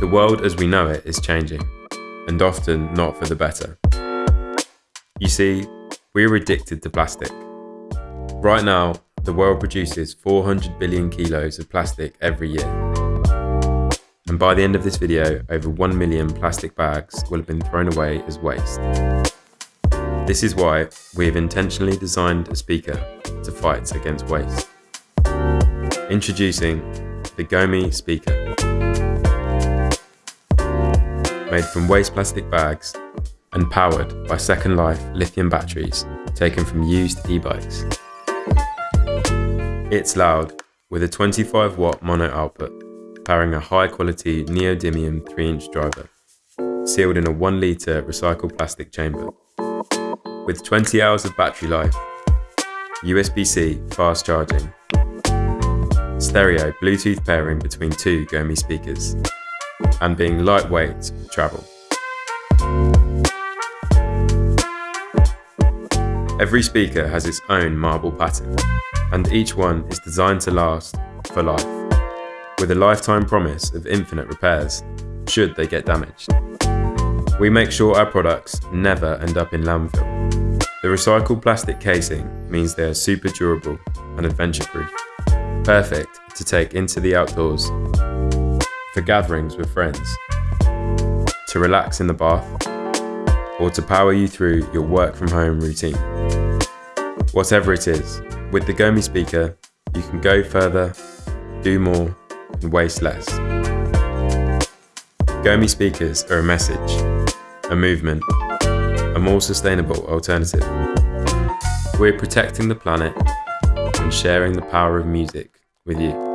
The world as we know it is changing, and often not for the better. You see, we're addicted to plastic. Right now, the world produces 400 billion kilos of plastic every year. And by the end of this video, over 1 million plastic bags will have been thrown away as waste. This is why we have intentionally designed a speaker to fight against waste. Introducing the Gomi speaker. Made from waste plastic bags and powered by Second Life lithium batteries taken from used e-bikes. It's loud, with a 25 watt mono output, powering a high quality neodymium 3 inch driver, sealed in a 1 litre recycled plastic chamber. With 20 hours of battery life, USB-C fast charging, stereo Bluetooth pairing between two Gomi speakers, and being lightweight for travel. Every speaker has its own marble pattern, and each one is designed to last for life, with a lifetime promise of infinite repairs, should they get damaged. We make sure our products never end up in landfill. The recycled plastic casing means they are super durable and adventure proof, perfect to take into the outdoors, for gatherings with friends, to relax in the bath, or to power you through your work from home routine. Whatever it is, with the Gomi speaker, you can go further, do more, and waste less. Gomi speakers are a message, a movement, a more sustainable alternative. We're protecting the planet and sharing the power of music with you.